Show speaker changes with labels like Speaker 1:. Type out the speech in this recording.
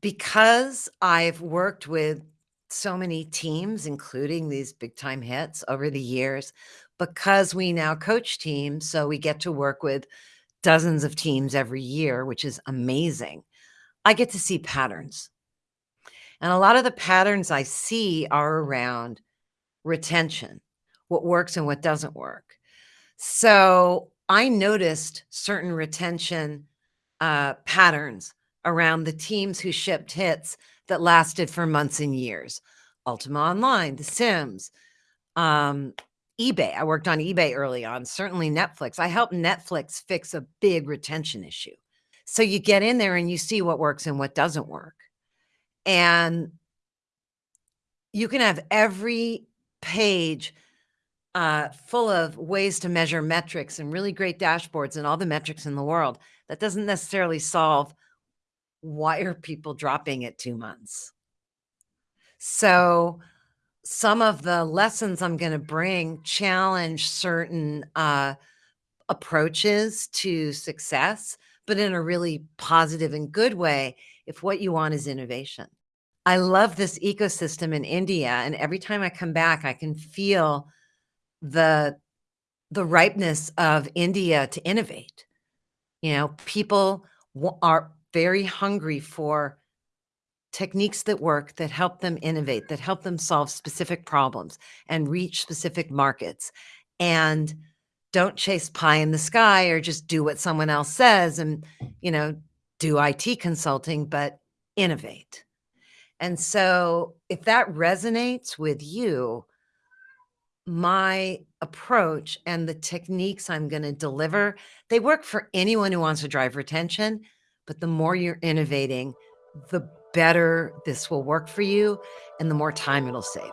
Speaker 1: Because I've worked with so many teams, including these big time hits over the years, because we now coach teams, so we get to work with dozens of teams every year, which is amazing. I get to see patterns. And a lot of the patterns I see are around retention, what works and what doesn't work. So I noticed certain retention uh, patterns around the teams who shipped hits that lasted for months and years. Ultima Online, The Sims, um, eBay. I worked on eBay early on, certainly Netflix. I helped Netflix fix a big retention issue. So you get in there and you see what works and what doesn't work. And you can have every page uh, full of ways to measure metrics and really great dashboards and all the metrics in the world. That doesn't necessarily solve why are people dropping at two months. So some of the lessons I'm going to bring challenge certain uh, approaches to success, but in a really positive and good way if what you want is innovation. I love this ecosystem in India, and every time I come back, I can feel the the ripeness of India to innovate. You know, people are very hungry for techniques that work, that help them innovate, that help them solve specific problems and reach specific markets. And don't chase pie in the sky or just do what someone else says and, you know, do IT consulting, but innovate. And so if that resonates with you, my approach and the techniques I'm going to deliver, they work for anyone who wants to drive retention. But the more you're innovating, the better this will work for you and the more time it'll save.